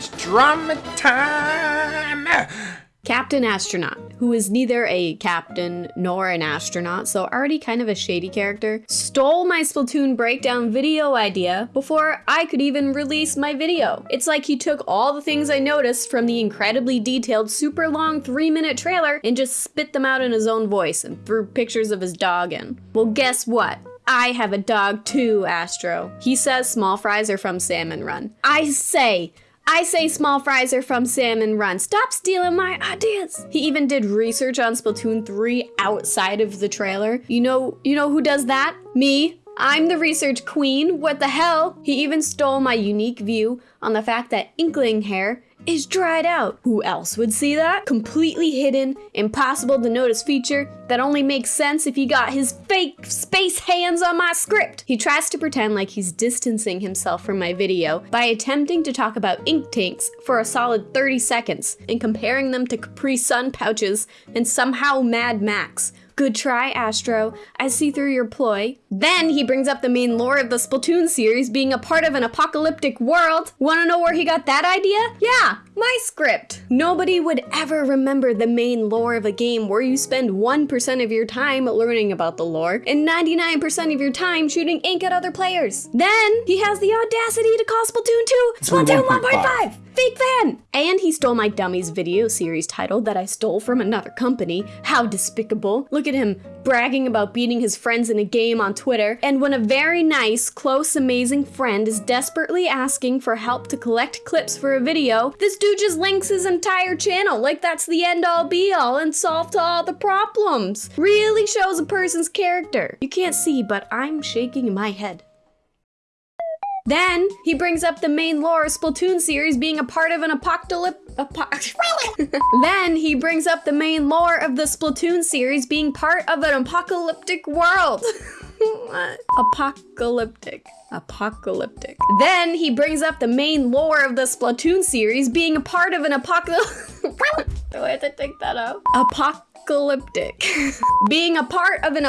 It's drama time! Captain Astronaut, who is neither a captain nor an astronaut, so already kind of a shady character, stole my Splatoon breakdown video idea before I could even release my video. It's like he took all the things I noticed from the incredibly detailed, super long three minute trailer and just spit them out in his own voice and threw pictures of his dog in. Well, guess what? I have a dog too, Astro. He says small fries are from Salmon Run. I say, I say small fries are from Salmon Run. Stop stealing my ideas. He even did research on Splatoon 3 outside of the trailer. You know, you know who does that? Me. I'm the research queen. What the hell? He even stole my unique view on the fact that Inkling hair is dried out. Who else would see that? Completely hidden, impossible to notice feature that only makes sense if he got his fake space hands on my script. He tries to pretend like he's distancing himself from my video by attempting to talk about ink tanks for a solid 30 seconds and comparing them to Capri Sun pouches and somehow Mad Max. Good try, Astro. I see through your ploy. Then he brings up the main lore of the Splatoon series being a part of an apocalyptic world. Wanna know where he got that idea? Yeah, my script. Nobody would ever remember the main lore of a game where you spend 1% of your time learning about the lore and 99% of your time shooting ink at other players. Then he has the audacity to call Splatoon 2 Splatoon 1.5 fake fan! And he stole my Dummies video series title that I stole from another company. How despicable. Look at him bragging about beating his friends in a game on Twitter. And when a very nice, close, amazing friend is desperately asking for help to collect clips for a video, this dude just links his entire channel like that's the end all be all and solved all the problems. Really shows a person's character. You can't see, but I'm shaking my head. Then he brings up the main lore of Splatoon series being a part of an apocalypse. then he brings up the main lore of the Splatoon series being part of an apocalyptic world. Apocalyptic. Apocalyptic. Then he brings up the main lore of the Splatoon series being a part of an apocalypse. Do I have to take that out? Apocalyptic. being a part of an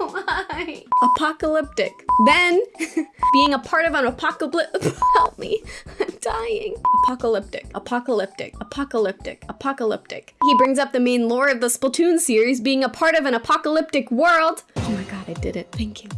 apocalypse. Apocalyptic. Then being a part of an apocalypse. Help me. I'm dying. Apocalyptic. Apocalyptic. Apocalyptic. Apocalyptic. He brings up the main lore of the Splatoon series being a part of an apocalyptic world. Oh my god, I did it. Thank you.